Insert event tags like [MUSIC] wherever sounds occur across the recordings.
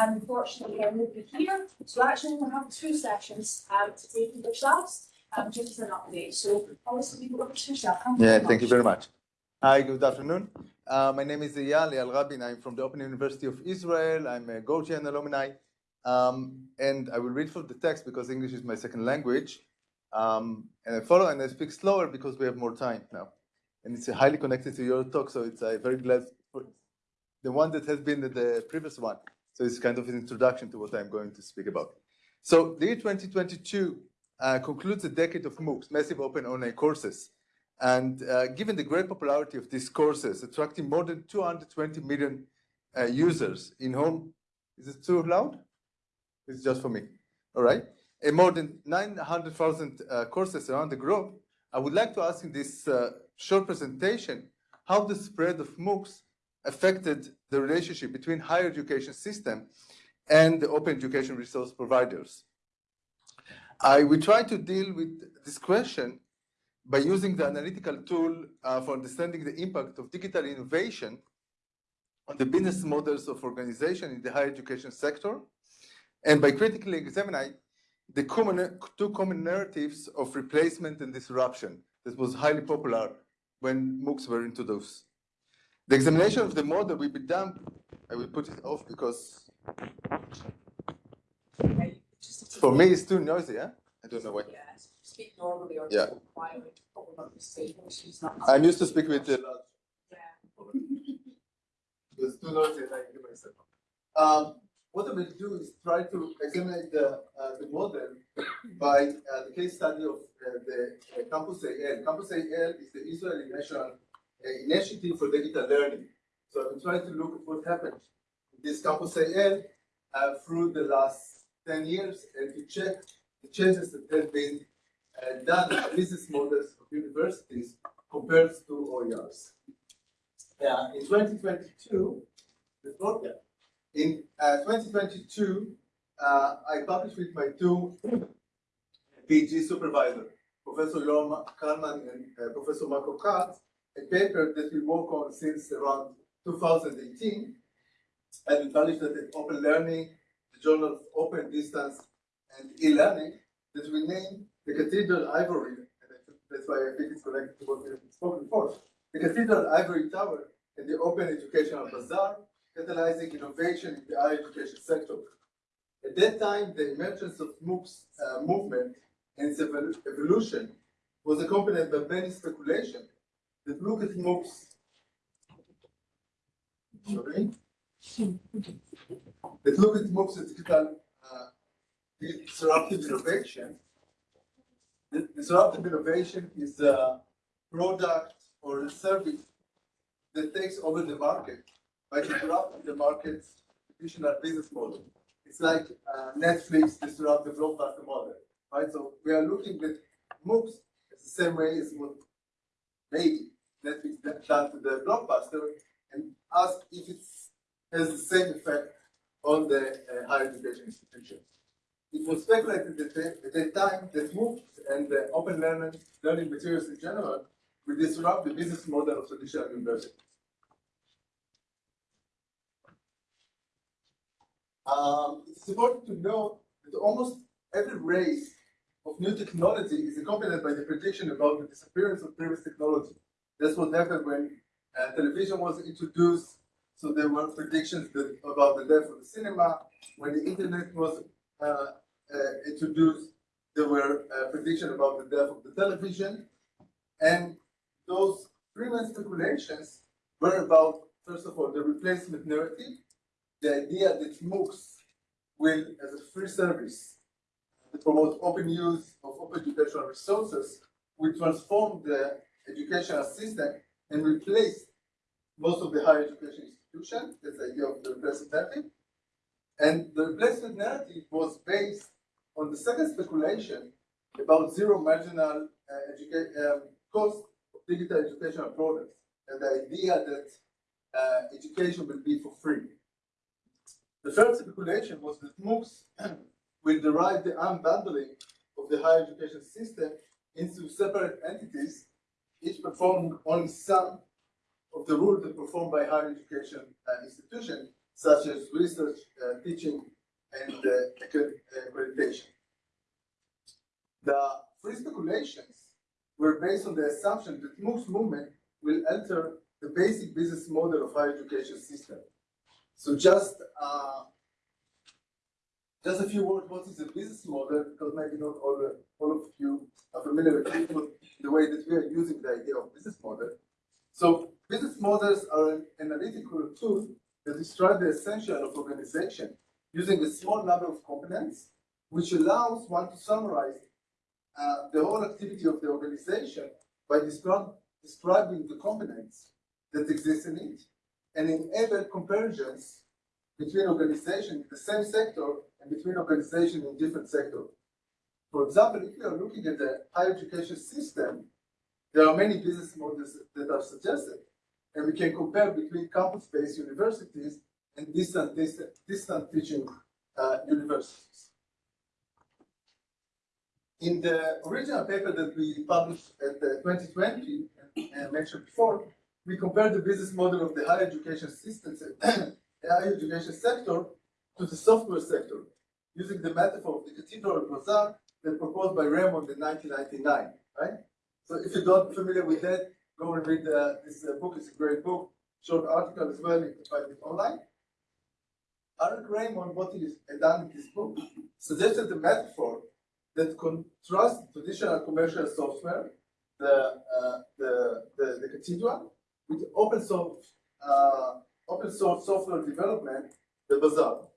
and unfortunately, I won't be here. So actually, we'll have two sessions um, to take with yourselves, um, just as an update. So obviously, we over to yourself. Yeah, thank you very much. Hi, good afternoon. Uh, my name is Eyal Eyal Rabin. I'm from the Open University of Israel. I'm a GO-GN alumni. Um, and I will read from the text because English is my second language. Um, and I follow and I speak slower because we have more time now. And it's highly connected to your talk, so it's uh, very glad for the one that has been the previous one. So it's kind of an introduction to what I'm going to speak about. So the year 2022 uh, concludes a decade of MOOCs, massive open online courses. And uh, given the great popularity of these courses, attracting more than 220 million uh, users in home, is it too loud? It's just for me, all right? And more than 900,000 uh, courses around the globe, I would like to ask in this uh, short presentation how the spread of MOOCs affected the relationship between higher education system and the open education resource providers. I will try to deal with this question by using the analytical tool uh, for understanding the impact of digital innovation on the business models of organization in the higher education sector, and by critically examining the common, two common narratives of replacement and disruption that was highly popular when MOOCs were introduced. The examination of the model will be done, I will put it off because for me it's too noisy, yeah? I don't know why. Yeah, speak normally or Yeah. talk quietly, talk about the state, which is not. I'm used to speak with the Yeah. It's too noisy I hear myself. Um, what I will do is try to examine the, uh, the model by uh, the case study of uh, the uh, Campus IL. Campus IL is the Israeli National Initiative for Digital Learning. So I will try to look at what happened in this Campus IL uh, through the last 10 years and to check the changes that have been uh, done in business models of universities compared to OERs. Yeah, in 2022, the program, in uh, 2022, uh, I published with my two PhD supervisor, Professor Yoram Kalman and uh, Professor Marco Kalz, a paper that we work on since around 2018, and we published it Open Learning, the Journal of Open Distance and E-Learning, that we named the Cathedral Ivory, and that's why I think it's connected to what we have spoken before. The Cathedral Ivory Tower and the Open Educational Bazaar, catalyzing innovation in the higher education sector. At that time, the emergence of MOOCs uh, movement and its evolution was accompanied by many speculation that look at MOOCs. Sorry? look at MOOCs as digital uh, disruptive innovation. The disruptive innovation is a product or a service that takes over the market by disrupting the market's traditional business model. It's like uh, Netflix disrupt the blockbuster model, right? So we are looking at MOOCs the same way as what maybe Netflix done to the blockbuster and ask if it has the same effect on the uh, higher education institutions. It was speculated at, the, at that time that MOOCs and the open learning, learning materials in general will disrupt the business model of traditional universities. Um, it's important to note that almost every race of new technology is accompanied by the prediction about the disappearance of previous technology. That's what happened when uh, television was introduced. So there were predictions that, about the death of the cinema. When the internet was uh, uh, introduced, there were uh, predictions about the death of the television. And those main speculations were about, first of all, the replacement narrative, the idea that MOOCs will, as a free service, to promote open use of open educational resources, we transform the educational system and replace most of the higher education institutions. That's the idea of the replacement narrative. And the replacement narrative was based on the second speculation about zero marginal uh, um, cost of digital educational products, and the idea that uh, education will be for free. The third speculation was that MOOCs will derive the unbundling of the higher education system into separate entities, each performing only some of the rules that performed by higher education uh, institutions, such as research, uh, teaching, and uh, accreditation. The free speculations were based on the assumption that MOOCs movement will alter the basic business model of higher education system. So just uh, just a few words, what is the business model? Because maybe not all, all of you are familiar with it, the way that we are using the idea of business model. So business models are an analytical tool that describe the essential of organization using a small number of components, which allows one to summarize uh, the whole activity of the organization by describing the components that exist in it and enable comparisons between organizations in the same sector and between organizations in different sectors. For example, if you are looking at the higher education system, there are many business models that are suggested. And we can compare between campus-based universities and distant, distant, distant teaching uh, universities. In the original paper that we published at the 2020, and mentioned before, we compared the business model of the higher education system, [COUGHS] higher education sector to the software sector, using the metaphor of the cathedral of bazaar that proposed by Raymond in 1999, right? So if you're not familiar with that, go and read uh, this uh, book. It's a great book, short article as well. You can find it online. Eric Raymond, what he has done in this book, suggested the metaphor that contrasts traditional commercial software, the, uh, the, the, the cathedral, with open source, uh, open source software development, the bazaar.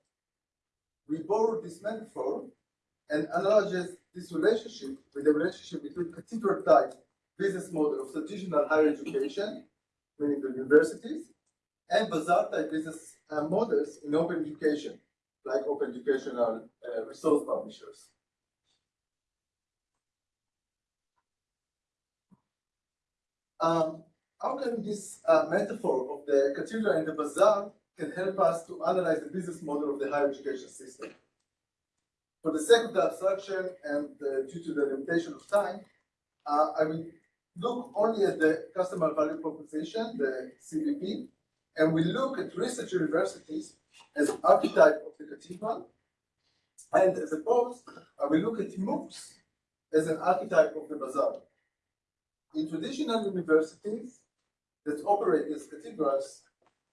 We borrow this metaphor and analogized this relationship with the relationship between cathedral type business model of traditional higher education, meaning the universities, and bazaar type business uh, models in open education, like open educational uh, resource publishers. Um, how can this uh, metaphor of the cathedral and the bazaar can help us to analyze the business model of the higher education system? For the sake of the abstraction and uh, due to the limitation of time, uh, I will look only at the customer value proposition, the CVP, and we look at research universities as archetype of the cathedral, and as opposed, I will look at MOOCs as an archetype of the bazaar. In traditional universities that operate as cathedrals,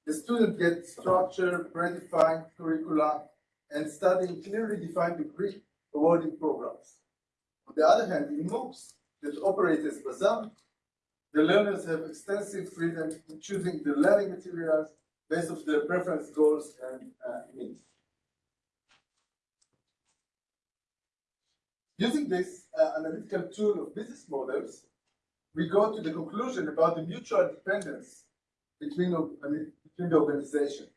the student gets structured, predefined curricula, and studying clearly defined degree awarding programs. On the other hand, in MOOCs that operate as bazaar, the learners have extensive freedom in choosing the learning materials based on their preference, goals, and uh, needs. Using this uh, analytical tool of business models, we go to the conclusion about the mutual dependence between, the organization.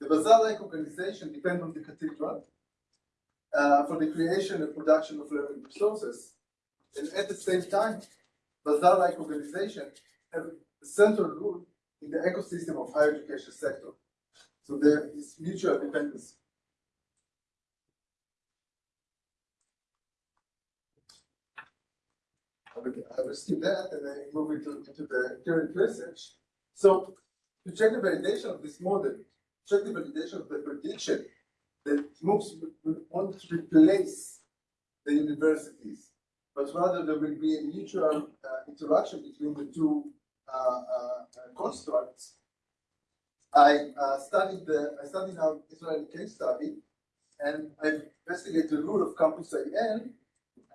The bazaar-like organization depends on the cathedral uh, for the creation and production of learning resources. And at the same time, bazaar-like organization have a central role in the ecosystem of higher education sector. So there is mutual dependence. I will skip that and then move into, into the current research. So to check the validation of this model, check the validation of the prediction that MOOCs won't replace the universities, but rather there will be a mutual uh, interaction between the two uh, uh, constructs. I uh, studied the I studied our Israeli case study, and I investigated the role of Campus IL,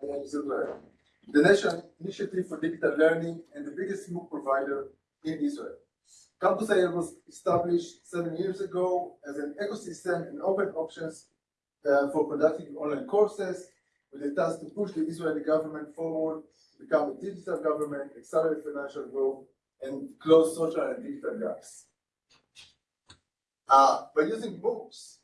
the National Initiative for Digital Learning and the biggest MOOC provider in Israel. Campus IL was established seven years ago as an ecosystem and open options uh, for conducting online courses with the task to push the Israeli government forward, become a digital government, accelerate financial growth, and close social and digital gaps. Uh, by using books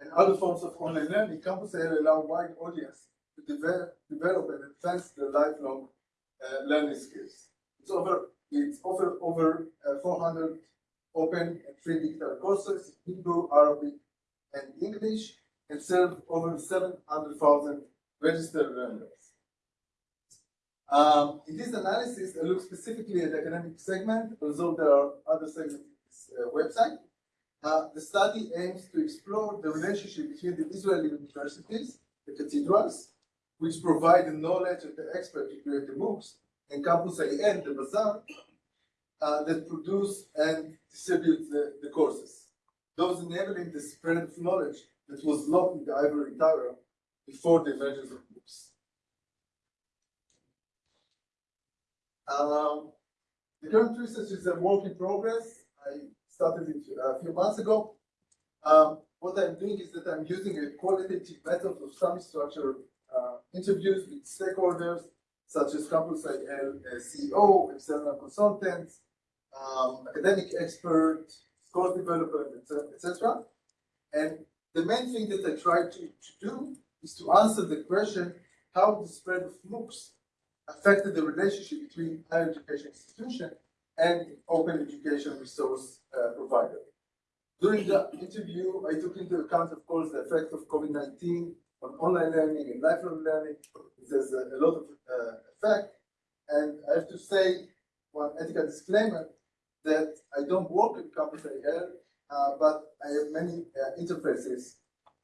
and other forms of online learning, Campus IL allow wide audience to develop, develop and advance their lifelong uh, learning skills. It's over it's offered over uh, 400 open and free digital courses in Hebrew, Arabic, and English, and serves over 700,000 registered learners. Um, in this analysis, I look specifically at the academic segment, although there are other segments in this uh, website. Uh, the study aims to explore the relationship between the Israeli universities, the cathedrals, which provide the knowledge and the expert to create the MOOCs, and Campus IL, the bazaar, uh, that produce and distribute the, the courses. Those enabling the spread of knowledge that was locked in the ivory tower before the emergence of MOOCs. Um, the current research is a work in progress. I started it a few months ago. Um, what I'm doing is that I'm using a qualitative method of semi-structured uh, interviews with stakeholders such as Campus IL uh, CEO, external consultants, um, academic expert, course developer, etc. And the main thing that I try to, to do is to answer the question how the spread of MOOCs affected the relationship between higher education institution and open education resource uh, provider. During the interview, I took into account, of course, the effect of COVID-19 on online learning and lifelong learning. There's a, a lot of uh, effect. And I have to say, one ethical disclaimer, that I don't work with Campus IL, uh, but I have many uh, interfaces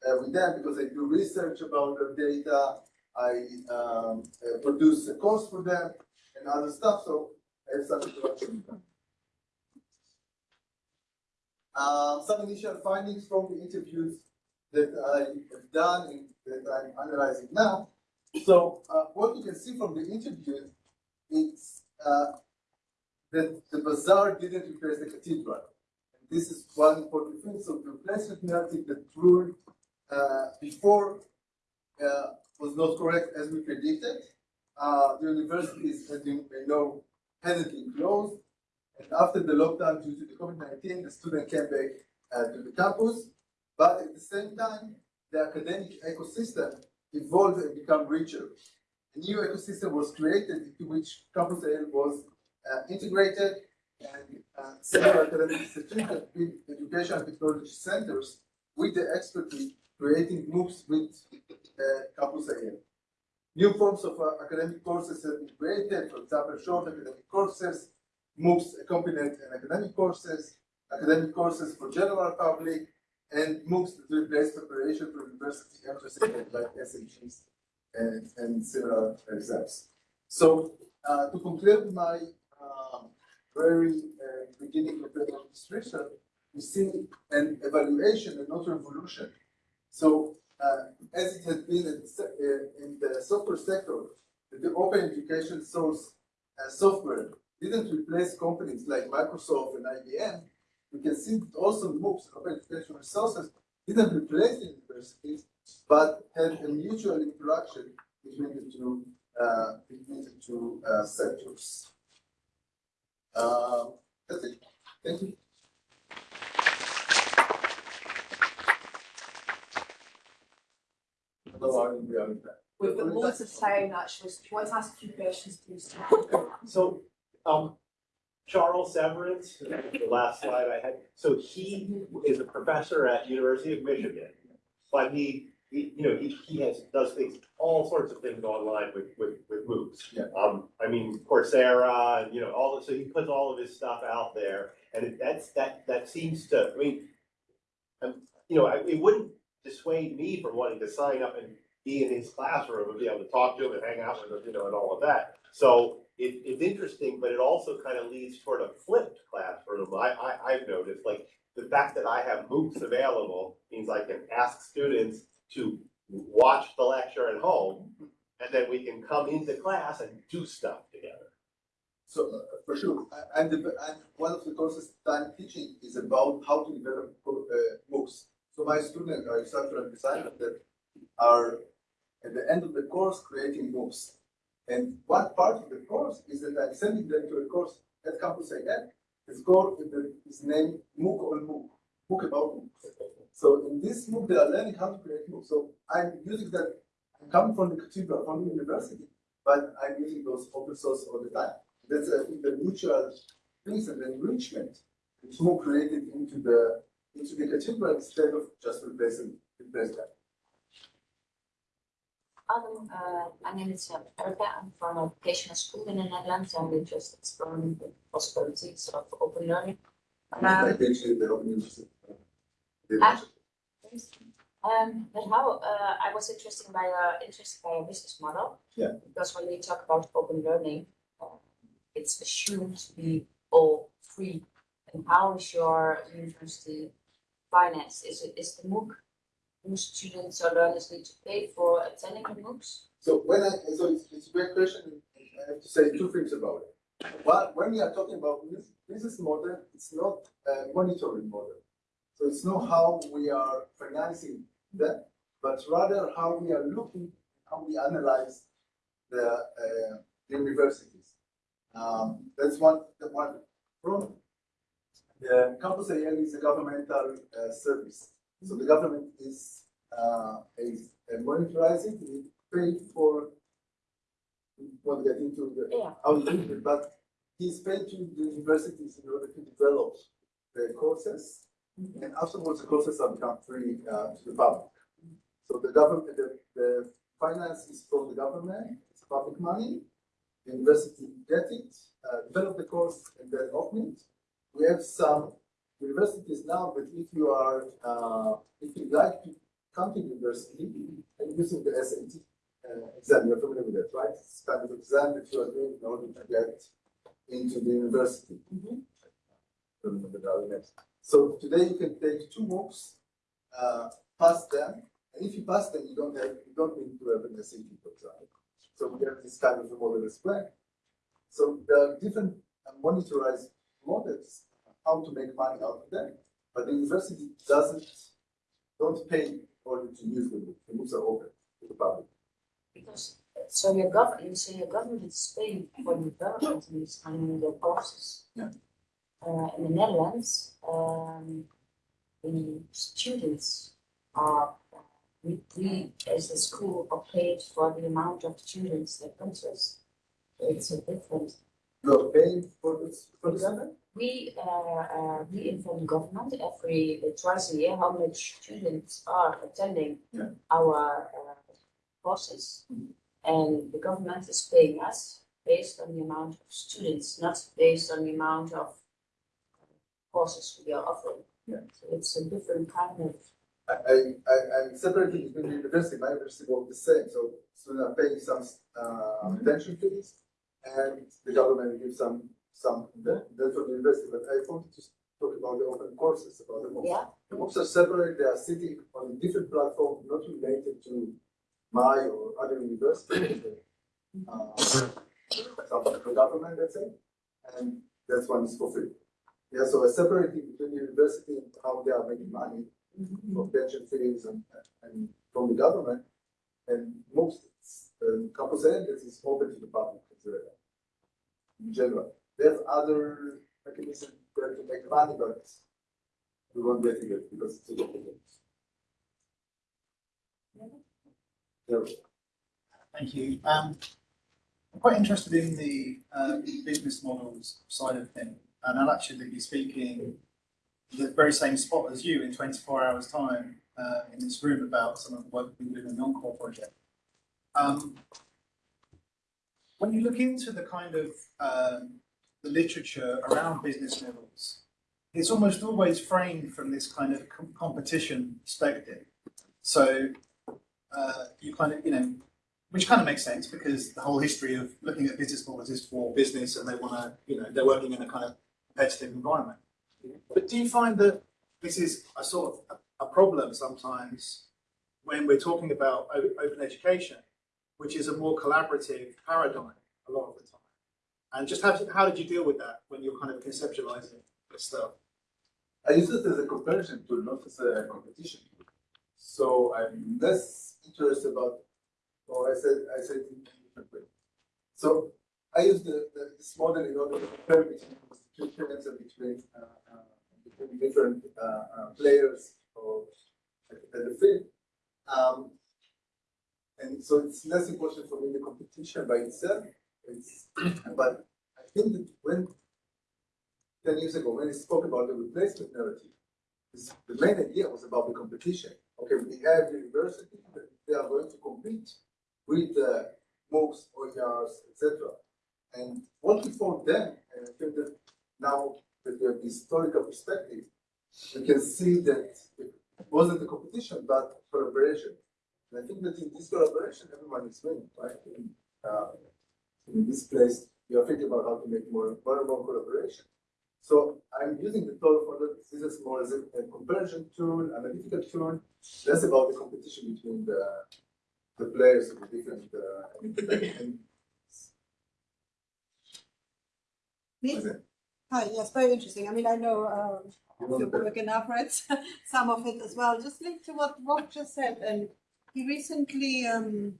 uh, with them because I do research about their data, I um, uh, produce a course for them and other stuff, so I have some them. Uh, some initial findings from the interviews that I have done that I'm analyzing now. So uh, what you can see from the interview is uh, that the bazaar didn't replace the cathedral. And this is one important thing. So the replacement narrative that ruled uh, before uh, was not correct as we predicted. Uh, the universities, as you may know, hadn't been closed. And after the lockdown due to the COVID-19, the student came back uh, to the campus. But at the same time, the academic ecosystem evolved and became richer. A new ecosystem was created into which Campus IL was uh, integrated and uh, several academic institutions, education and technology centers with the expertise creating MOOCs with uh, Campus IL. New forms of uh, academic courses have been created, for example, short academic courses, MOOCs accompanied and academic courses, academic courses for general public, and MOOCs that replace preparation for university entrance exams like SATs and, and similar exams. So uh, to conclude my um, very uh, beginning of the administration, we see an evaluation and not revolution. So uh, as it has been in, uh, in the software sector, the open education source uh, software didn't replace companies like Microsoft and IBM. We can see that also MOOCs, open education resources, didn't replace the universities, but had a mutual interaction between the two, uh, between the two uh, sectors. Uh, that's it. Thank you. Hello, I'm We've got loads of time actually, so if you want to ask a few questions, please. So, um, Charles Severance, the last slide I had, so he is a professor at University of Michigan. But he, he, you know, he, he has, does things, all sorts of things online with, with, with MOOCs. Yeah. Um, I mean Coursera, and, you know, all, of so he puts all of his stuff out there, and it- that's, that, that seems to, I mean, um, you know, I- it wouldn't dissuade me from wanting to sign up and be in his classroom and be able to talk to him and hang out with him, you know, and all of that. So it, it's interesting, but it also kind of leads toward a flipped classroom. I, I, I've noticed, like, the fact that I have MOOCs available means I can ask students to watch the lecture at home, and then we can come into class and do stuff together. So uh, for sure, and, and one of the courses that I'm teaching is about how to develop uh, MOOCs. So my students are structural designers that are at the end of the course creating MOOCs. And one part of the course is that I'm sending them to a course at Campus IL. It's called, it's named MOOC on MOOC, MOOC about MOOC. So in this MOOC, they are learning how to create MOOC. So I'm using that, I'm coming from the cathedral, from the university, but I'm using those open source all the time. That's, uh, I think, the mutual things and enrichment It's more created into the, into the cathedral instead of just replacing, replace that. Um, uh, my name is uh, Erica. I'm from a vocational school in the Netherlands and we're just exploring the possibilities of open learning. I Um, teach at the Open University. Ah. Um, but how, uh, I was interested by your, interested by your business model. Yeah. Because when we talk about open learning, uh, it's assumed to be all free. And how is your university financed? Is it, is the MOOC, do students or learners need to pay for attending the MOOCs? So when I, so it's, it's a great question, I have to say two things about it. One, when we are talking about bus- business model, it's not a monitoring model. So it's not how we are financing that, but rather how we are looking, how we analyze the, uh, universities. Um, that's one, the one from the campus IL is a governmental, uh, service. So the government is, uh, is uh, monitorizing, we pay for, won't get into the, Yeah. it, but he's paid to the universities in order to develop the courses. And afterwards, the courses are become free, uh, to the public. So the government, the, the finance is from the government, it's public money. The university get it, uh, develop the course and then open it. We have some universities now, but if you are, uh, if you'd like to come to university and using the SAT uh, exam, you're familiar with that, right? It's kind of exam that you are doing in order to get into the university. Don't remember the other names. So today you can take two MOOCs, uh, pass them, and if you pass them, you don't have, you don't need to have an SAT, for example. So we have this kind of a model as well. So there are different uh, monitorized models, how to make money out of them, but the university doesn't, don't pay in order to use the MOOC. The books are open to the public. Because, so your government, so your government is paying for the development in these, I mean, the courses. Yeah. Uh, in the Netherlands, um, the students are, we, we as a school are paid for the amount of students that come to us. So It's a different, You are paying for this, for the? We, uh, uh, we inform the government every, uh, twice a year, how much students are attending Yeah. our, uh, courses. And the government is paying us based on the amount of students, not based on the amount of courses we are offering. Yeah. So it's a different kind of, I, I, I- I'm separating between the university, my university work the same, so students are paying some, uh, Mhm. retention fees. And the government gives some, some, that- that's the university, but I wanted to talk about the open courses, about the MOOCs. yeah, The MOOCs are separate, they are sitting on a different platform, not related to my or other universities. Uh, some of the government, let's say, and that's one is for free. Yeah, so a separating between the university and how they are making money from pension fees and, and from the government. And most, um, campus that is open to the public, in general. Have other mechanisms there to make money, but we won't get it because it's too complicated. Yeah. Thank you. Um, I'm quite interested in the uh, business models side of things, and I'll actually be speaking the very same spot as you in 24 hours' time uh, in this room about some of the work we do in the ENCORE project. Um, when you look into the kind of um, the literature around business models, it's almost always framed from this kind of com- competition perspective. So uh, you kind of, you know, which kind of makes sense because the whole history of looking at business models is for business and they want to, you know, they're working in a kind of competitive environment. But do you find that this is a sort of a, a problem sometimes when we're talking about open education, which is a more collaborative paradigm a lot of the time? And just how, how did you deal with that when you're kind of conceptualizing this stuff? I use it as a comparison tool, not as a competition. So I'm less interested about, or I said, I said in a different way. So I use the, the, this model in order to compare between institutions and between, uh, uh, between different, uh, uh, players or at the field. Um, and so it's less important for me the competition by itself. But I think that when ten years ago, when he spoke about the replacement narrative, this- the main idea was about the competition. Okay, we have universities that they are going to compete with uh, MOOCs, OERs, etc. And what we found then, and I think that now we have the historical perspective, we can see that it wasn't a competition, but collaboration. And I think that in this collaboration, everyone is winning, right? Uh, in this place, you are thinking about how to make more, more and more collaboration. So I'm using the total model, this is more as a, comparison tool, analytical tool, less about the competition between the, the players of the different, uh, and, Me? Hi, yes, very interesting. I mean, I know, um, you work and I've some of it as well. Just linked to what Rob just said, and he recently, um,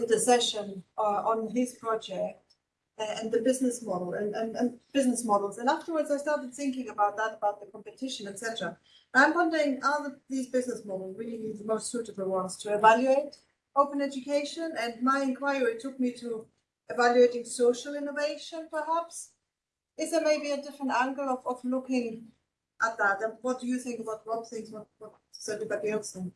did a session, uh, on his project uh, and the business model and, and, and business models. And afterwards, I started thinking about that, about the competition, etc. I'm wondering, are the, these business models really the most suitable ones to evaluate open education? And my inquiry took me to evaluating social innovation, perhaps. Is there maybe a different angle of, of looking at that? And what do you think? What Rob thinks? What, what does everybody else think?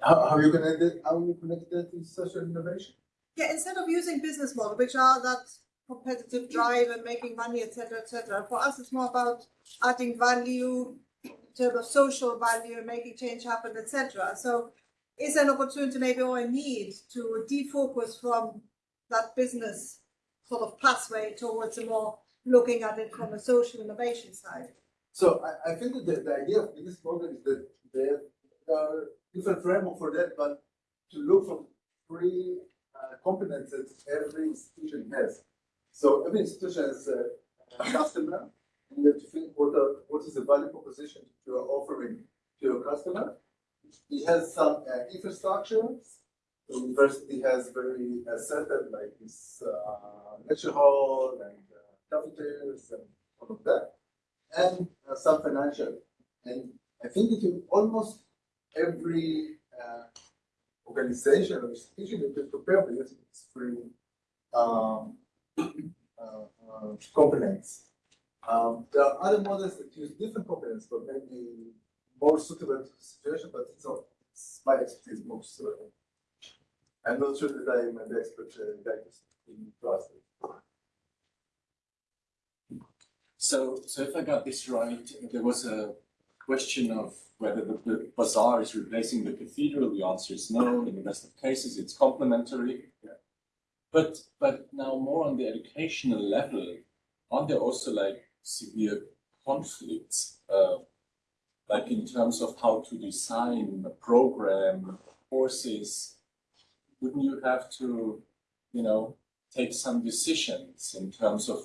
How, how you connect it, how you connect that to social innovation? Yeah, instead of using business model, which are that competitive drive and making money, etc., etc. For us, it's more about adding value in terms of social value and making change happen, etc. So, is an opportunity, maybe, or a need to defocus from that business sort of pathway towards a more looking at it from a social innovation side? So I, I think that the, the idea of business model is that there are different framework for that, but to look for three uh, that every institution has. So every institution has a, a customer, and you have to think what are, what is the value proposition you are offering to your customer. It has some uh, infrastructure. The university has very uh, setup like this uh, lecture hall and uh, cafeterias and all of that and uh, some financial. And I think that in almost every uh, organization or institution that you prepare for these three um, uh, uh, components. Um, there are other models that use different components, but maybe more suitable to the situation, but it's not it's my expertise most. So I'm not sure that I am an expert uh, in class. So, so if I got this right, there was a question of whether the, the bazaar is replacing the cathedral. The answer is no. In the rest of cases, it's complementary. But, but now more on the educational level, aren't there also like severe conflicts, uh, like in terms of how to design a program, courses? Wouldn't you have to, you know, take some decisions in terms of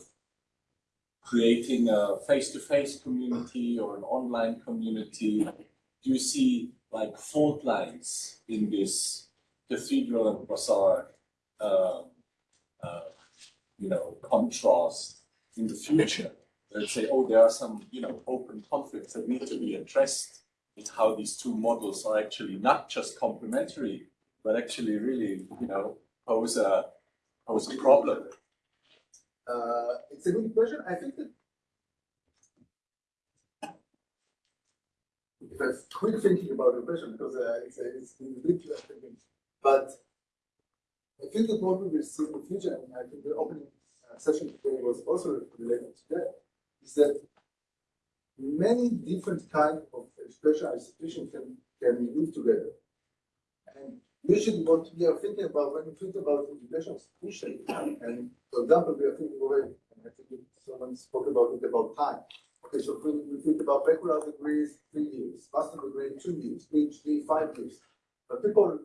creating a face-to-face community or an online community? Do you see like fault lines in this cathedral and bazaar, uh, uh, you know, contrast in the future? Let's say, oh, there are some, you know, open conflicts that need to be addressed. It's how these two models are actually not just complementary, but actually really, you know, pose a pose a problem. Uh, it's a good question. I think that if I quick thinking about the question because uh, it's a, it's a bit thinking, but I think that what we will see in the future, and I think the opening uh, session today was also related to that, is that many different kind of special institutions can can live together. And usually what we are thinking about when we think about education institution, and for example, we are thinking already, and I think someone spoke about it about time. Okay, so we, think about baccalaureate degrees, three years, master degree, two years, PhD, five years. But people are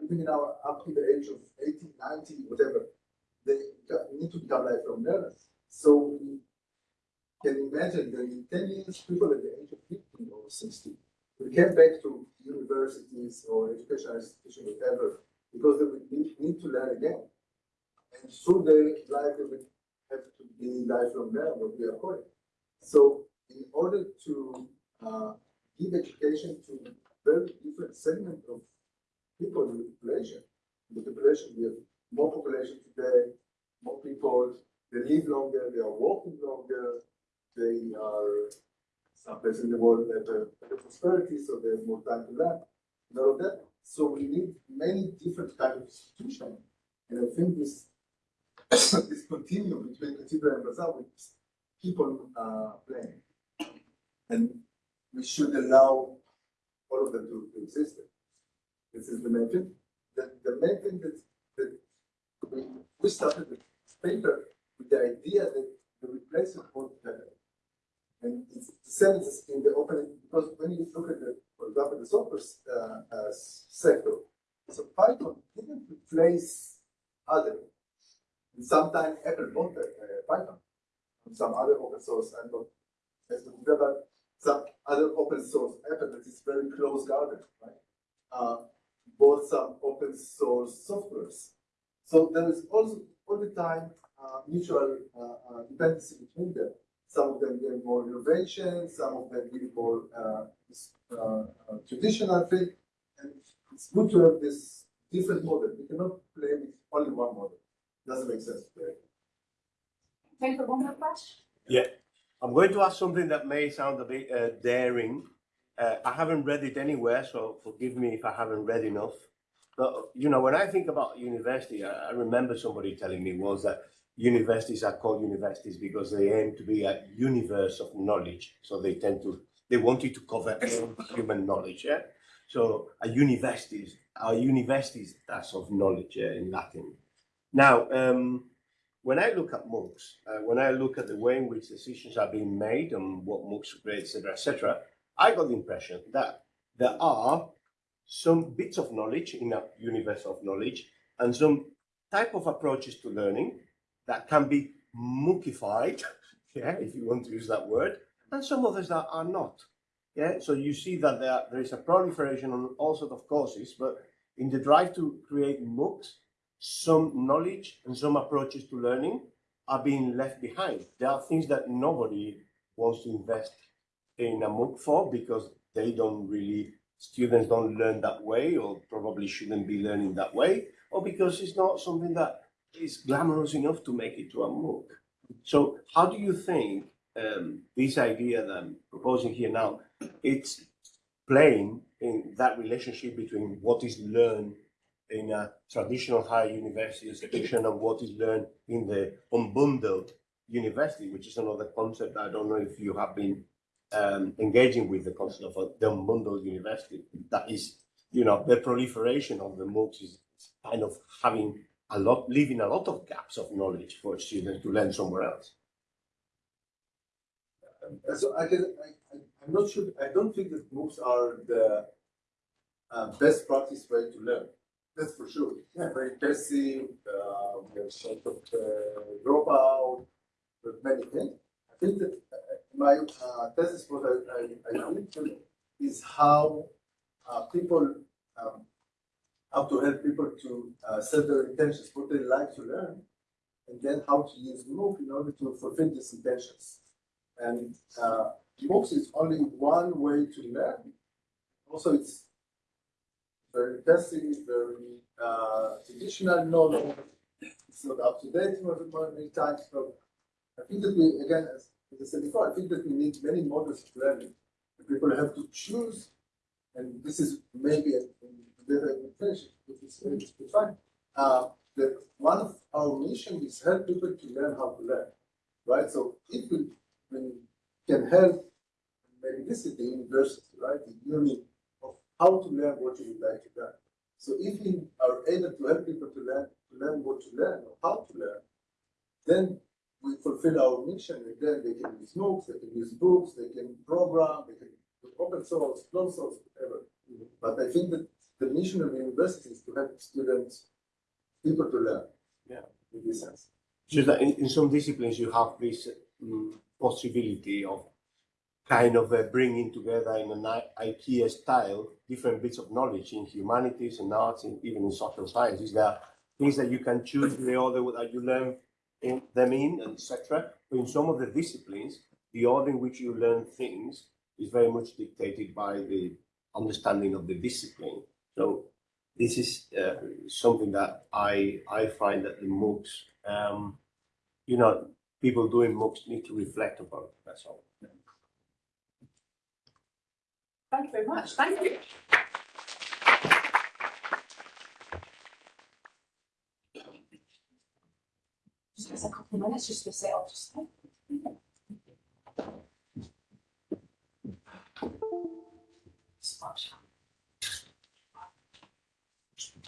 living in our up to the age of 80, 90, whatever, they need to become lifelong learners. So we can imagine that in 10 years, people at the age of 50 or 60 we came back to universities or educational institutions, whatever, because they will need, need to learn again. And through their life, they will have to be lifelong learners, what we are calling. So in order to uh, give education to very different segment of people in the population, in the population, we have more population today, more people, they live longer, they are working longer, they are some places in the world that better prosperity, so they have more time to learn, and all of that. So we need many different kind of institutions. And I think this [COUGHS] this continuum between cathedral and bazaar with people uh, playing. and we should allow all of them to, to exist. This is the main thing. The, the main thing that, that we, we started the paper with the idea that the replacement won't. And the same in the opening, because when you look at the, for example, the software uh, uh, sector, so Python didn't replace other. And sometimes Apple bought uh, Python, and some other open source, not, as to develop some other open source Apple that is very close garden, right? Uh, bought some open source softwares. So there is also all the time uh, mutual uh, uh, dependency between them. Some of them give more innovation, some of them give more uh, s- uh, uh, traditional thing. And it's good to have this different model. We cannot play with only one model. Doesn't make sense. Time for one more question? Yeah. I'm going to ask something that may sound a bit uh, daring. Uh, I haven't read it anywhere, so forgive me if I haven't read enough. But you know, when I think about university, I, I remember somebody telling me was that universities are called universities because they aim to be a universe of knowledge. So they tend to they want you to cover [LAUGHS] all human knowledge. Yeah. So a universities are universities that's of knowledge yeah, in Latin. Now, um, when I look at MOOCs, uh, when I look at the way in which decisions are being made and what MOOCs create, etc., etc., I got the impression that there are some bits of knowledge in a universe of knowledge and some type of approaches to learning that can be MOOCified, [LAUGHS] yeah, if you want to use that word, and some others that are not. Yeah, so you see that there, there is a proliferation on all sorts of courses, but in the drive to create MOOCs, some knowledge and some approaches to learning are being left behind. There are things that nobody wants to invest in a MOOC for because they don't really, students don't learn that way or probably shouldn't be learning that way, or because it's not something that is glamorous enough to make it to a MOOC. So how do you think um, this idea that I'm proposing here now, it's playing in that relationship between what is learned in a traditional higher university institution and what is learned in the unbundled university, which is another concept. I don't know if you have been um, engaging with the concept of the unbundled university. That is, you know, the proliferation of the MOOCs is kind of having a lot, leaving a lot of gaps of knowledge for students to learn somewhere else. Uh, So I can, I, I'm not sure, I don't think that MOOCs are the uh, best practice way to learn. That's for sure. Yeah, very passive, uh, have sort of uh, dropout, with many things. I think that uh, my uh, thesis, what I, I, I think is how uh, people, um, how to help people to uh, set their intentions, what they like to learn, and then how to use MOOC in order to fulfill these intentions. And uh, MOOCs is only one way to learn. Also, it's very passive, very uh, traditional knowledge. It's not up to date many times. So I think that we, again, as, as I said before, I think that we need many models of learning. People have to choose, and this is maybe a, a better invitation, which is which is fine. Uh, that one of our mission is help people to learn how to learn, right? So if we, we can help, maybe this is the university, right? The uni of how to learn what you would like to learn. So if we are able to help people to learn, to learn what to learn or how to learn, then we fulfill our mission and then they can use MOOCs, they can use books, they can program, they can open source, closed source, whatever. But I think that the mission of university is to help students, people to learn. Yeah. In this sense. So that in, in some disciplines you have this um, possibility of kind of uh, bringing together in an I- IKEA style different bits of knowledge in humanities and arts and even in social sciences. There are things that you can choose the order that you learn in, them in, etc. But in some of the disciplines, the order in which you learn things is very much dictated by the understanding of the discipline. So this is uh, something that I I find that the MOOCs, um, you know, people doing MOOCs need to reflect upon. That's all. Thank you very much. Thank you. Just a couple of minutes just to set. Just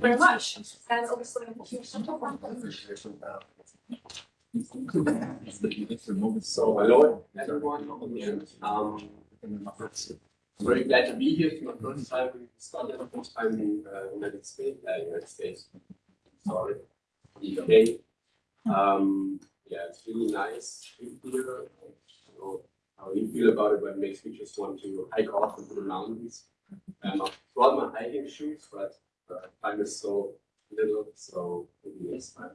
Very much. And obviously, So um, very glad to be here. It's my first time in Scotland, first time in uh, United States, uh, United States. Sorry, UK. Um, yeah, it's really nice don't know how you feel about it, but it makes me just want to hike off into the mountains. Um, I brought my hiking shoes, but uh, time is so little, so maybe next time.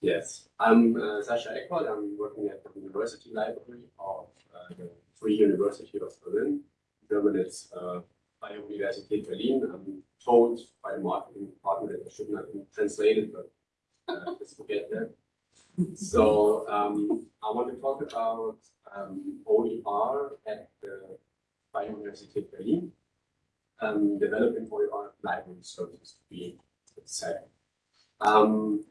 Yes, I'm uh, Sascha Eckwald. I'm working at the University Library of uh, the Free University of Berlin. In German, it's uh, Freie Universität Berlin. I'm told by the marketing department that I should not translate it, but uh, let's forget that. So um, I want to talk about um, OER at the Freie Universität Berlin, um, developing OER library services to be. Um,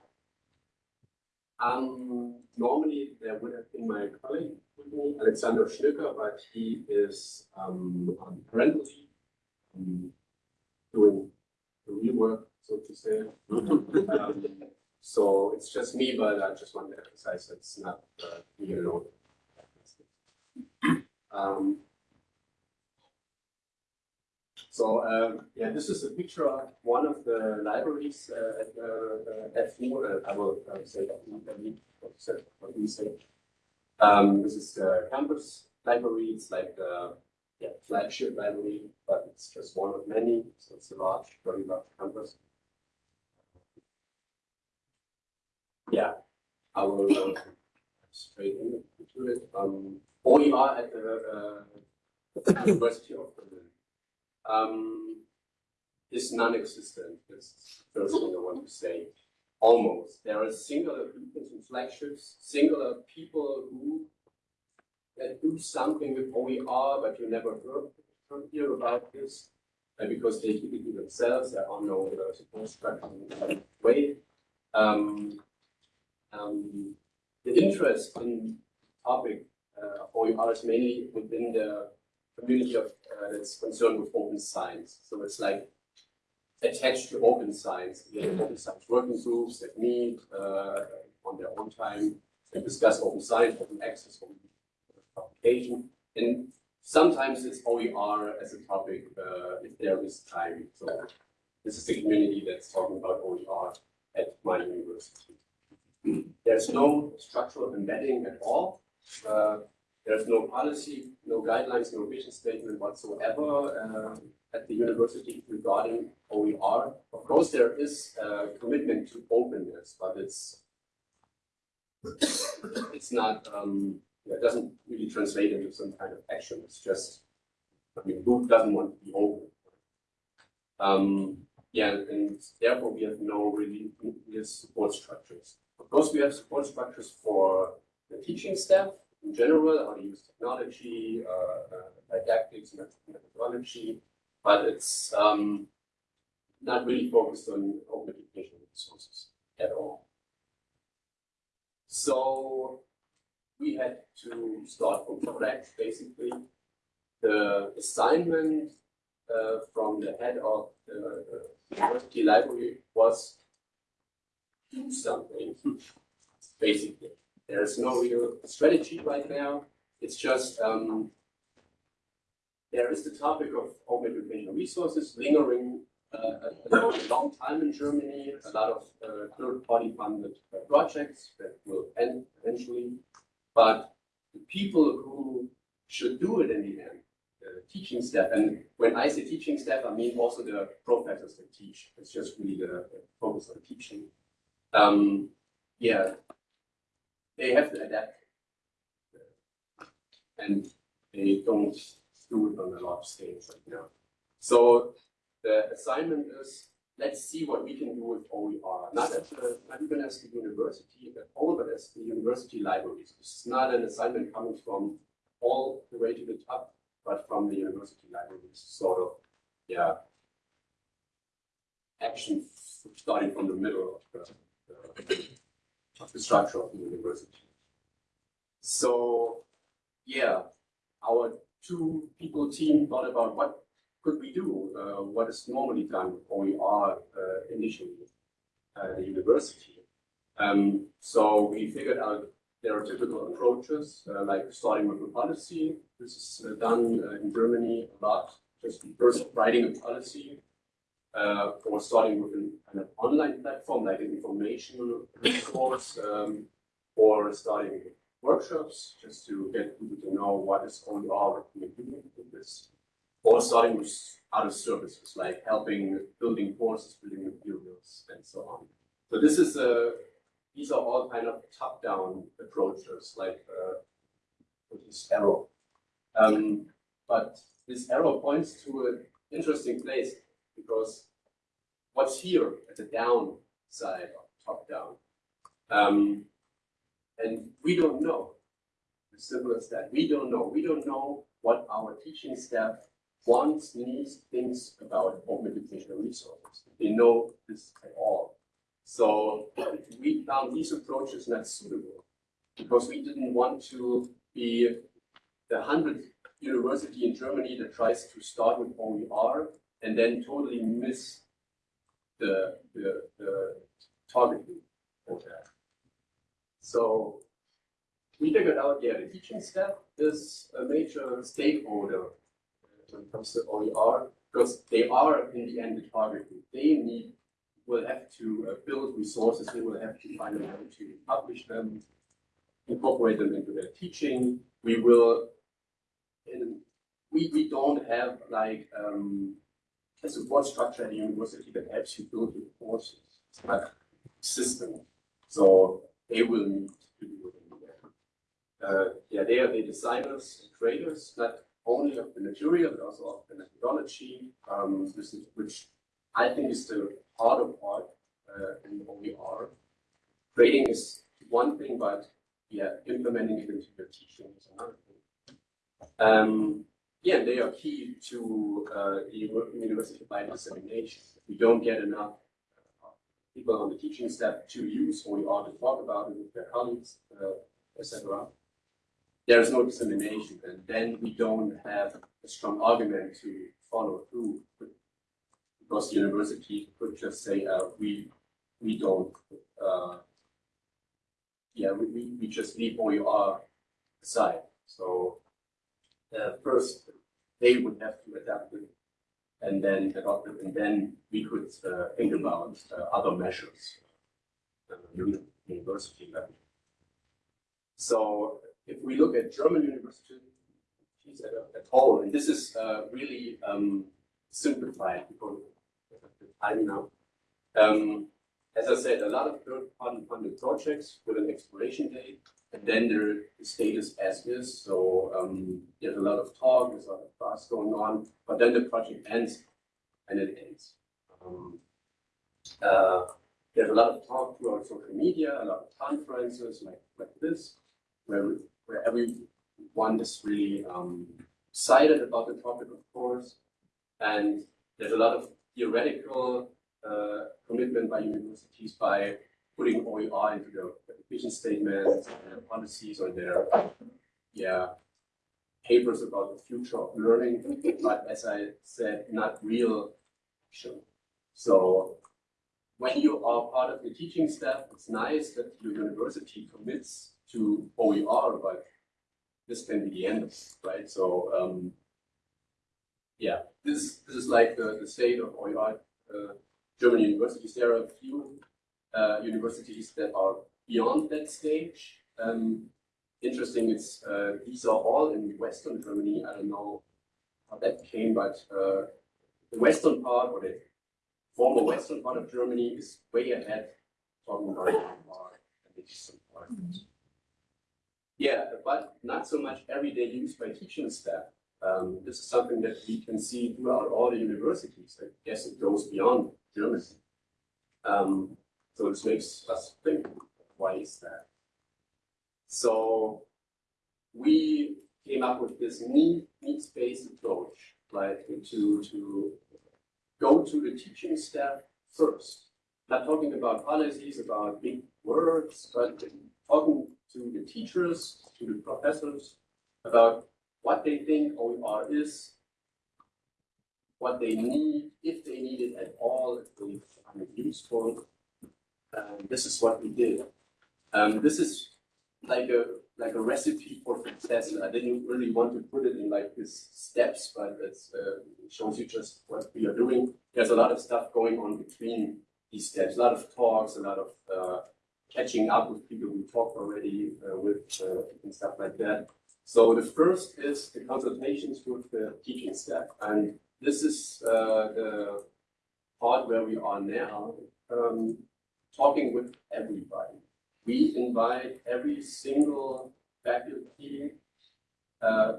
um, normally there would have been my colleague with me, Alexander Schnücker, but he is um, on parental leave, um, doing the real work, so to say. [LAUGHS] so it's just me, but I just want to emphasize that it's not uh, me alone. [COUGHS] Um, so um, yeah, this is a picture of one of the libraries uh, at the uh, FU. Uh, I will uh, say that what you say. Um, this is the campus library. It's like the yeah, flagship library, but it's just one of many. So it's a large, very large campus. Yeah, I will uh, straight into it. Um, OER at the uh, University of Berlin um, is non-existent. That's the first thing I want to say. Almost. There are singular movements and flagships, singular people who that do something with OER, but you never heard, heard hear about this. Because they keep it to themselves, there are no uh, support structure in that way. Um, um, the interest in topic uh, OER is mainly within the community of uh, that's concerned with open science. So it's like attached to open science. We have open science working groups that meet uh, on their own time and discuss open science, open access, open publication. And sometimes it's OER as a topic uh, if there is time. So this is the community that's talking about OER at my university. There's no structural embedding at all. Uh, there's no policy, no guidelines, no vision statement whatsoever uh, at the university regarding OER. Of course, there is a commitment to openness, but it's it's not um, it doesn't really translate into some kind of action. It's just I mean, who doesn't want to be open? Um, yeah, and therefore we have no really support structures. Course, we have support structures for the teaching staff, in general, how to use technology, uh, uh, didactics, methodology, but it's um, not really focused on open educational resources at all. So we had to start from scratch, basically. The assignment uh, from the head of the, the university library was something, basically. There's no real strategy right now. It's just um, there is the topic of open educational resources lingering uh, a, long time in Germany. A lot of uh, third-party funded uh, projects that will end eventually, but the people who should do it in the end, the teaching staff, and when I say teaching staff, I mean also the professors that teach. It's just really the focus on teaching. Um, yeah, they have to adapt and they don't do it on a large scale right now. So the assignment is, let's see what we can do with OER, not at the, not even as the university, but over as the university libraries. This is not an assignment coming from all the way to the top, but from the university libraries, sort of, yeah. Action starting from the middle of the, of the structure of the university. So, yeah, our two people team thought about what could we do, uh, what is normally done when we are uh, initially at the university. Um, so we figured out there are typical approaches, uh, like starting with a policy. This is uh, done uh, in Germany a lot, just first writing a policy, uh, or starting with an, an online platform like an information resource, [LAUGHS] um, or starting workshops just to get people to know what is going on, what we do with this. Or starting with other services like helping building courses, building materials, and so on. So this is a these are all kind of top-down approaches, like uh, this arrow. Um, but this arrow points to an interesting place because what's here at the down side of top-down? Um, and we don't know. As simple as that. We don't know. We don't know what our teaching staff wants, needs, thinks about open educational resources. They know this at all. So [CLEARS THROAT] we found these approaches not suitable because we didn't want to be the hundredth university in Germany that tries to start with OER and then totally miss the, the, the target for that. So we figured out, yeah, the teaching staff is a major stakeholder when it comes to OER because they are in the end the target group. They need will have to uh, build resources, they will have to find a way to publish them, incorporate them into their teaching. We will, we, we don't have like um, a support structure at the university that helps you build your courses. A system. So they will need to do it. Uh, yeah, they are the designers and creators, not only of the material, but also of the methodology, um, which I think is the harder part uh, in OER. Grading is one thing, but yeah, implementing it into your teaching is another thing. Um, yeah, they are key to uh, university wide dissemination. We don't get enough uh, people on the teaching staff to use OER to talk about it with their colleagues, uh, etc., there is no dissemination, and then we don't have a strong argument to follow through because the university could just say, uh, we, we don't, uh, yeah, we, we, we just leave OER aside. So uh, first, they would have to adapt it and then adopt it, and then we could uh, think about uh, other measures uh, university level. So if we look at German universities at, at all, and this is uh, really um, simplified because time now. Um, as I said, a lot of third-party funded projects with an expiration date, and then their status as is. So um, there's a lot of talk, there's a lot of fuss going on, but then the project ends, and it ends. Um, uh, there's a lot of talk throughout social media, a lot of conferences like, like this, where, where everyone is really um, excited about the topic, of course, and there's a lot of theoretical uh, commitment by universities by putting OER into their vision statements, their policies, or their yeah papers about the future of learning. but as I said, not real action. So when you are part of the teaching staff, it's nice that your university commits to OER, but this can be the end, right? So um, yeah, this this is like the, the state of OER uh, German universities. There are a few uh, universities that are beyond that stage. Um, interesting, it's uh, these are all in Western Germany. I don't know how that came, but uh, the western part or the former western part of Germany is way ahead talking about and the part. Yeah, but not so much everyday use by teaching staff. Um, this is something that we can see throughout all the universities. I guess it goes beyond Germany. Um, so this makes us think, why is that? So we came up with this need, needs-based approach, like to, to go to the teaching staff first. Not talking about policies, about big words, but talking to the teachers, to the professors, about what they think OER is, what they need, if they need it at all, if they find it useful. Um, this is what we did. Um, this is like a like a recipe for success. I didn't really want to put it in like these steps, but uh, it shows you just what we are doing. There's a lot of stuff going on between these steps, a lot of talks, a lot of uh, catching up with people we talked already uh, with uh, and stuff like that. So the first is the consultations with the teaching staff, and this is uh, the part where we are now, um, talking with everybody. We invite every single faculty uh,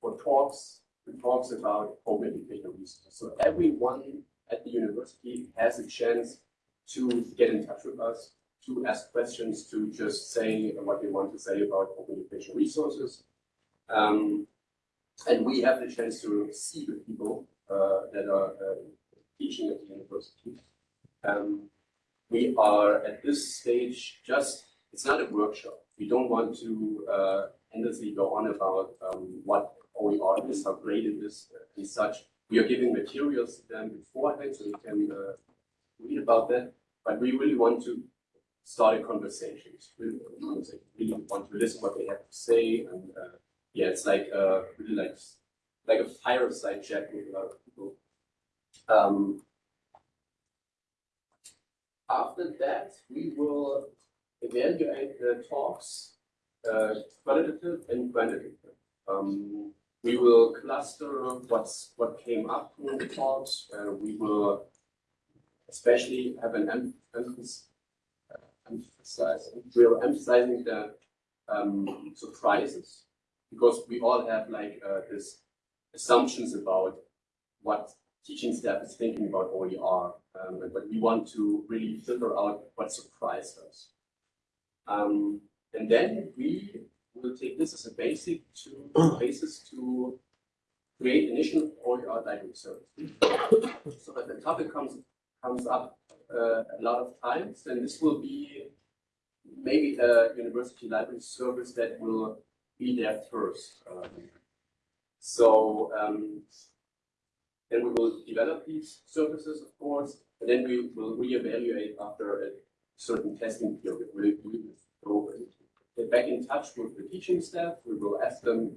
for talks, talks about open educational resources. So everyone at the university has a chance to get in touch with us, to ask questions, to just say what they want to say about open educational resources. Um, and we have the chance to see the people uh, that are uh, teaching at the university. Um, we are at this stage just, it's not a workshop. We don't want to uh, endlessly go on about um, what OER is, how great it is, uh, and such. We are giving materials to them beforehand so they can uh, read about that. But we really want to start a conversation. We really want to listen what they have to say. And uh, yeah, it's like uh, really like like a fireside chat with a lot of people. Um, after that, we will evaluate the talks, uh, qualitative and quantitative. Um, we will cluster what's what came up in the talks. Uh, we will especially have an em emphasis, uh, emphasize, we're emphasizing the um, surprises because we all have like uh, this assumptions about what teaching staff is thinking about OER, um, but we want to really filter out what surprised us. Um, and then we will take this as a basic to [CLEARS THROAT] basis to create initial OER library service. so that the topic comes comes up uh, a lot of times, and this will be maybe a university library service that will be there first. Um, so um, then we will develop these services, of course, and then we will reevaluate after a certain testing period. We will go get back in touch with the teaching staff. We will ask them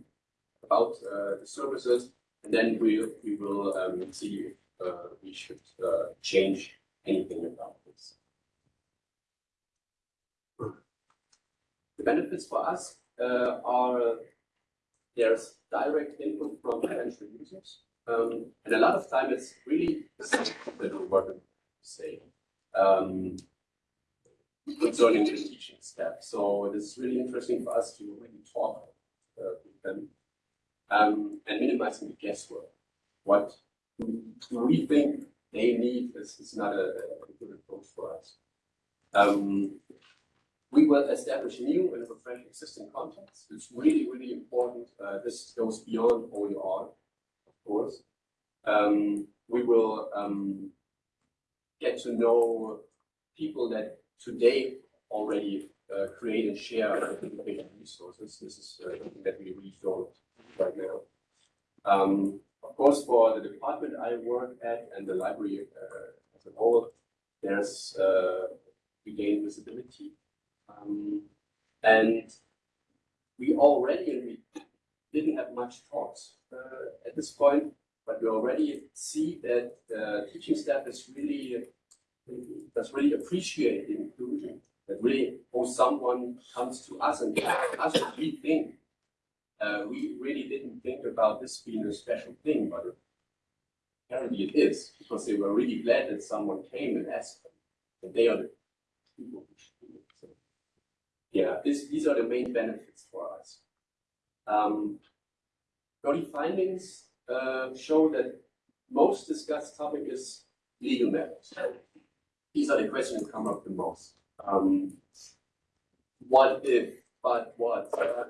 about uh, the services, and then we we will um, see if uh, we should uh, change anything about this. The benefits for us uh, are there's direct input from potential users. Um, and a lot of time it's really that we to say um, concerning the teaching step. So it is really interesting for us to really talk uh, with them um, and minimizing the guesswork. What we think they need is, is not a, a good approach for us. Um, we will establish new and refresh existing contexts. It's really, really important. Uh, this goes beyond OER, course. Um, we will um, get to know people that today already uh, create and share educational resources. This is uh, something that we really don't right now. Um, of course, for the department I work at and the library uh, as a whole, there's uh, we gain visibility um, and we already, and we didn't have much talks uh, at this point, but we already see that the teaching staff is really, does really appreciate the inclusion. That really, or someone comes to us and asks us what we think. Uh, we really didn't think about this being a special thing, but apparently it is, because they were really glad that someone came and asked them. And they are the people. So yeah, this, these are the main benefits for us. Um, early findings uh, show that most discussed topic is legal matters. These are the questions that come up the most. Um, what if, but what, uh,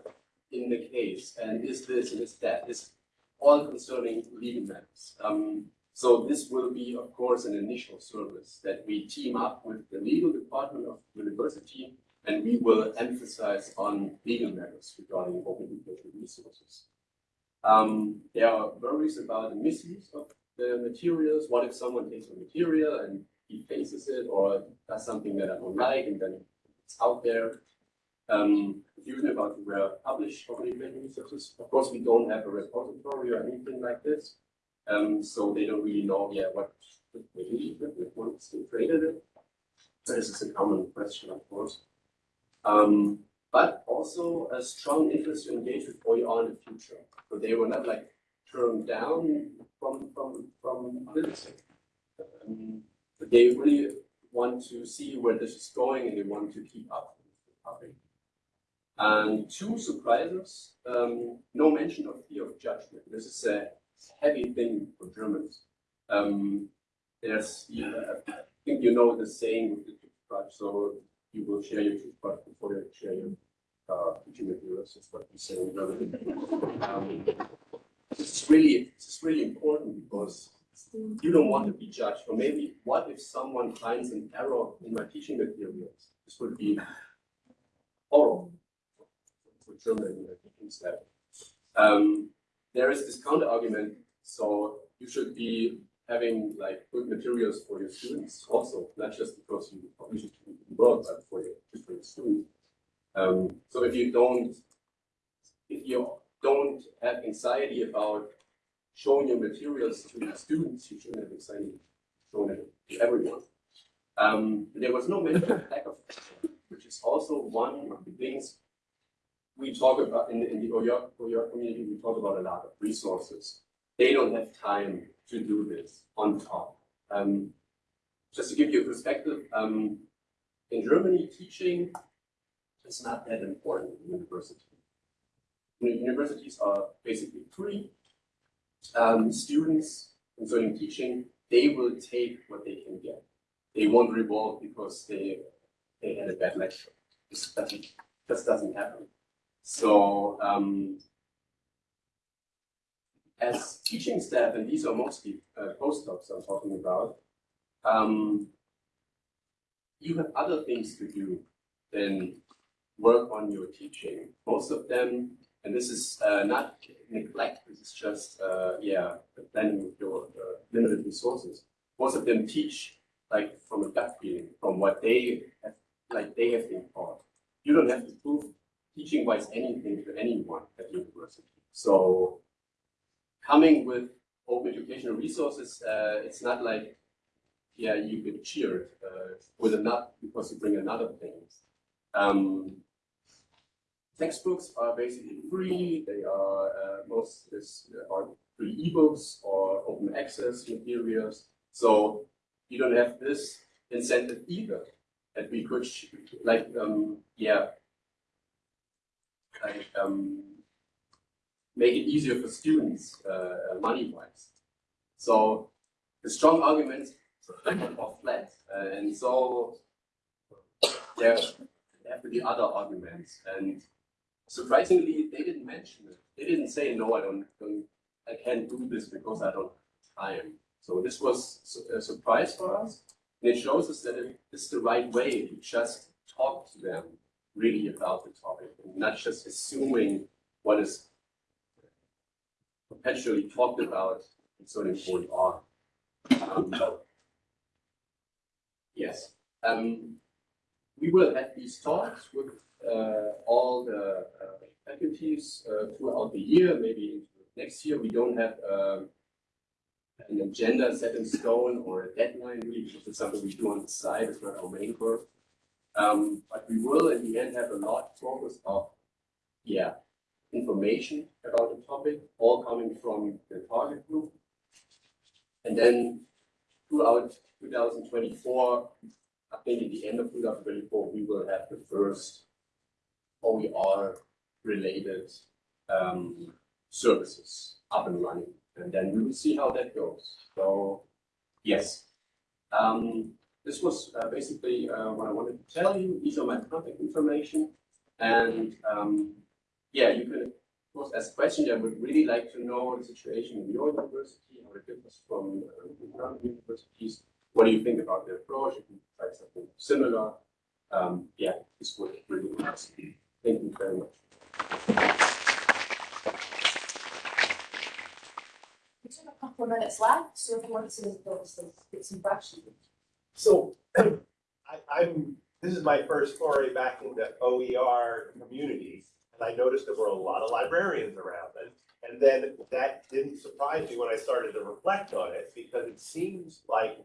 in the case, and is this and is that, is all concerning legal matters. Um, so this will be, of course, an initial service that we team up with the legal department of the university, and we will emphasize on legal matters regarding open educational resources. Um, there are worries about the misuse of the materials. What if someone takes a material and he faces it or does something that I don't like and then it's out there? Um, confusion about where published open educational resources. Of course, we don't have a repository or anything like this. Um, so they don't really know yet what they with once they created it. So this is a common question, of course. Um, but also a strong interest to engage with OER in the future. So they were not like turned down from from from this. Um, they really want to see where this is going and they want to keep up with. And two surprises, um, no mention of fear of judgment. This is a heavy thing for Germans. Um, there's, I think you know the saying with the so you will share your toothbrush before you share your uh, teaching materials. That's what we say. [LAUGHS] Um, this is really, this is really important because you don't want to be judged. Or maybe, what if someone finds an error in my teaching materials? This would be horrible for German uh, teaching. Um, there is this counter argument, so you should be having like good materials for your students also, not just because you publish it in world, for just for your students. Um, so if you don't, if you don't have anxiety about showing your materials to your students, you shouldn't have anxiety showing it to everyone. Um, there was no mention [LAUGHS] of lack of, which is also one of the things we talk about in, in the OER, OER community, we talk about a lot of resources. They don't have time to do this on top. Um, just to give you a perspective, um, in Germany, teaching is not that important in university. Universities are basically free. Um, students concerning teaching, they will take what they can get. They won't revolt because they they had a bad lecture. This doesn't, this doesn't happen. So um, as teaching staff, and these are mostly uh, postdocs I'm talking about, um, you have other things to do than work on your teaching. Most of them, and this is uh, not neglect, this is just, uh, yeah, the planning with your uh, limited resources. Most of them teach like from a gut feeling, from what they have, like they have been taught. You don't have to prove teaching wise anything to anyone at university. So coming with open educational resources, uh, it's not like, yeah, you get cheered uh, with another because you bring another thing. Um, textbooks are basically free. They are uh, most is, are free ebooks or open access materials. So you don't have this incentive either. That we could like um, yeah like um, make it easier for students uh, money wise. So the strong arguments are flat, uh, and so there have to be other arguments. And surprisingly, they didn't mention it. They didn't say no, I don't, don't I can't do this because I don't time. So this was a surprise for us. And it shows us that it is the right way to just talk to them really about the topic and not just assuming what is perpetually talked about concerning OER. Um, yes, um, we will have these talks with uh, all the uh, faculties uh, throughout the year, maybe next year. We don't have um, an agenda set in stone or a deadline really, because it's something we do on the side, it's not our main work. Um, but we will in the end have a lot focus of, yeah, information about the topic, all coming from the target group. And then throughout 2024, I think at the end of 2024, we will have the first OER related um, services up and running. And then we will see how that goes. So, yes. Um, this was uh, basically uh, what I wanted to tell you. These are my contact information. And um, yeah, you can, of course, ask questions. I would really like to know the situation in your university, how it differs from uh, other universities. What do you think about the approach? If you try something similar, um, yeah, this would really be nice. Thank you very much. We took a couple of minutes left, so if you want to go some, get some questions. So, [CLEARS THROAT] I, I'm, this is my first foray back into OER communities, and I noticed there were a lot of librarians around it. And then that didn't surprise me when I started to reflect on it, because it seems like,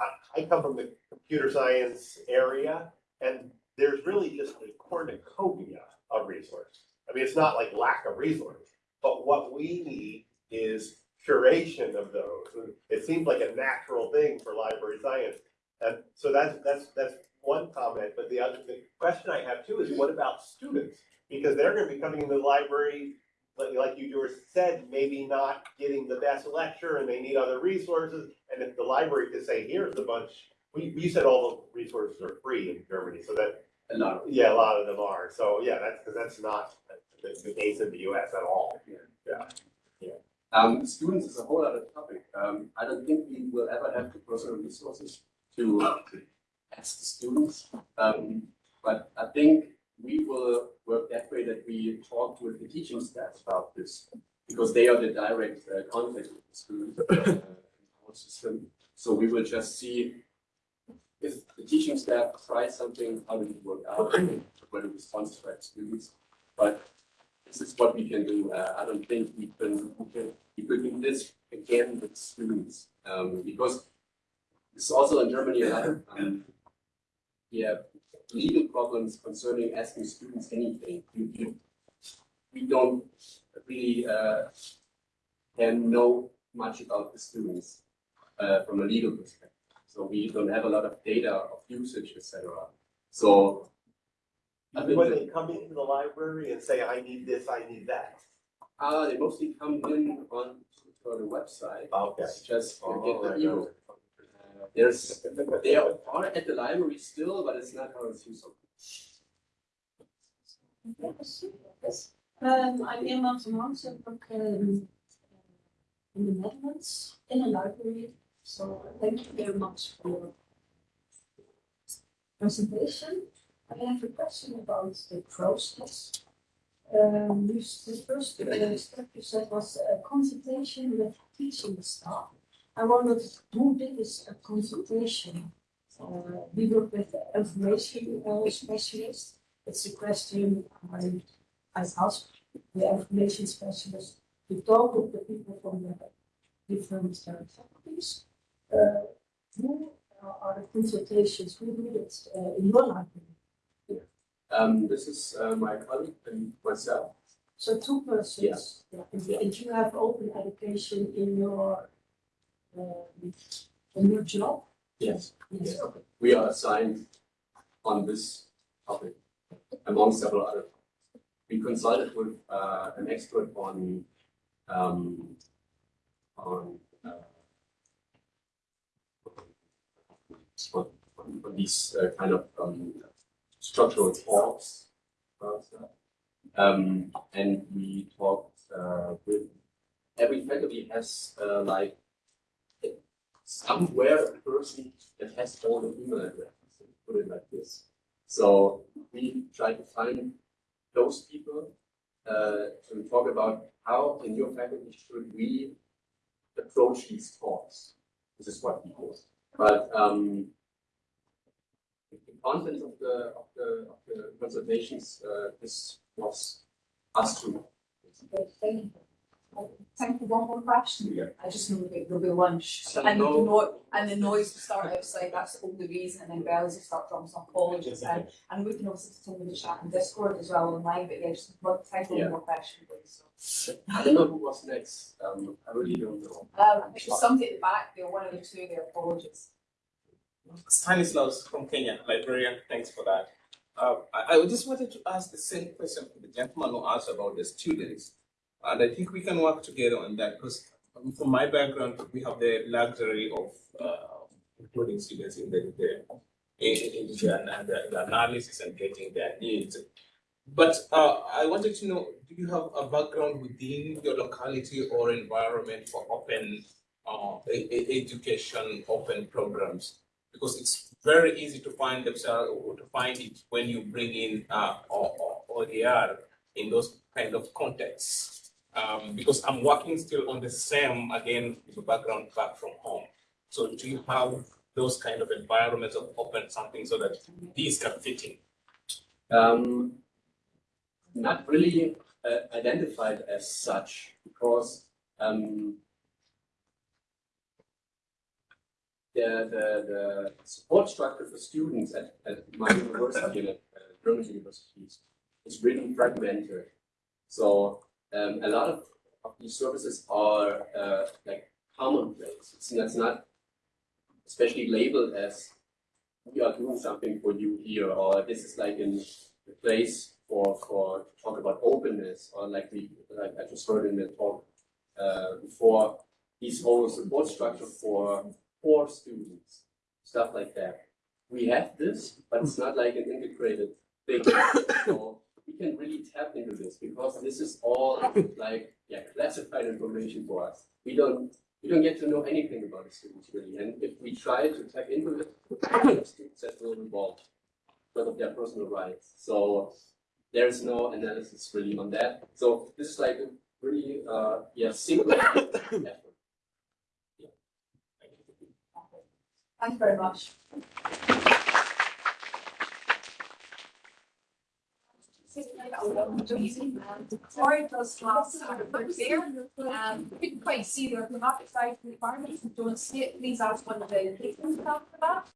I, I come from the computer science area, and there's really just a cornucopia of resources. I mean, it's not like lack of resources, but what we need is curation of those. And It seems like a natural thing for library science. And so that's, that's, that's one comment, but the other, the question I have too is what about students? Because they're gonna be coming into the library, like, like you just said, maybe not getting the best lecture and they need other resources. And if the library could say, here's a bunch, we, we said all the resources are free in Germany, so that, A lot of yeah, a lot of them are. So, yeah, that's, because that's not the, the case in the US at all. Yeah. Um, students is a whole other topic. Um, I don't think we will ever have the personal resources to ask the students. Um, but I think we will work that way that we talk with the teaching staff about this because they are the direct uh, contact with the students uh, our system. So we will just see if the teaching staff tries something, how does it work out, what the response to our students. But this is what we can do. Uh, I don't think we can, we can, we could do this again with students. Um, because it's also in Germany of, um, yeah, legal problems concerning asking students anything. We don't really, uh, can know much about the students, uh, from a legal perspective. So we don't have a lot of data of usage, etc. So When they come into the library and say, I need this, I need that. Uh, they mostly come in on to the website. Okay. It's just Oh, get the right, ebook. There's, they are at the library still, but it's not how it's used. Um, I'm Irma van I work um, in the Netherlands in a library. So thank you very much for presentation. I have a question about the process. Um, you, the first uh, step you said was a consultation with teaching staff. I wondered who did this consultation? Uh, we work with information uh, specialists. It's a question I I asked the information specialist to talk with the people from the different uh, faculties. Uh, who uh, are the consultations, who do it uh, in your library? Um, this is uh, my colleague and myself. So two persons. Yeah. And, and you have open education in your, um, in your job? Yes. Yes, okay. We are assigned on this topic among several other. topics. We consulted with uh, an expert on um, on, uh, on, on- on these uh, kind of um, structural talks. Um, and we talked uh, with every faculty has uh, like somewhere a person that has all the email addresses, put it like this. So we try to find those people uh, to talk about how in your faculty should we approach these talks. This is what we do. But um, the content of the of the of the consultations uh, this was us too. Okay, thank you. Time for one more question. Yeah. I just know that there'll be lunch, So and the no- no, and the noise will start outside, that's the only reason, and then bells will start from some colleges, and, and we can also continue the chat in Discord as well online, but yeah, just one, time for Yeah. one more question, please. So, I don't know who was next. Um, I really don't know. Um, I think there's somebody at the back there, one of the two there, apologies. Stanislaus from Kenya, librarian, thanks for that. Uh, I, I just wanted to ask the same question to the gentleman who asked about the students. And I think we can work together on that because from my background, we have the luxury of uh, including students in the, the, in, in the, the, analysis and getting their needs. But uh, I wanted to know, do you have a background within your locality or environment for open uh, education, open programs? Because it's very easy to find themselves or to find it when you bring in uh, or, or, OER in those kind of contexts. Um, because I'm working still on the same again background back from home. So do you have those kind of environments of open something so that these can fit in? Um, not really uh, identified as such because um, the, the, the support structure for students at, at my university, at uh, German universities, is really fragmented. So um, a lot of, of these services are uh, like commonplace. It's, it's not especially labeled as we are doing something for you here, or this is like in the place for for to talk about openness, or like we like I just heard in the talk uh, before, this whole support structure for for students, stuff like that. We have this, but it's not like an integrated thing. [COUGHS] so we can really tap into this because this is all like yeah classified information for us. We don't we don't get to know anything about the students really, and if we try to tap into it, students that will involved because of their personal rights. So there's no analysis really on that. So this is like a really uh yeah single [COUGHS] effort. Yeah. Thank you very much. Sorry, it does last but there, um, couldn't quite see the thematic side requirements, If you don't see it, please ask one of the placement staff for that.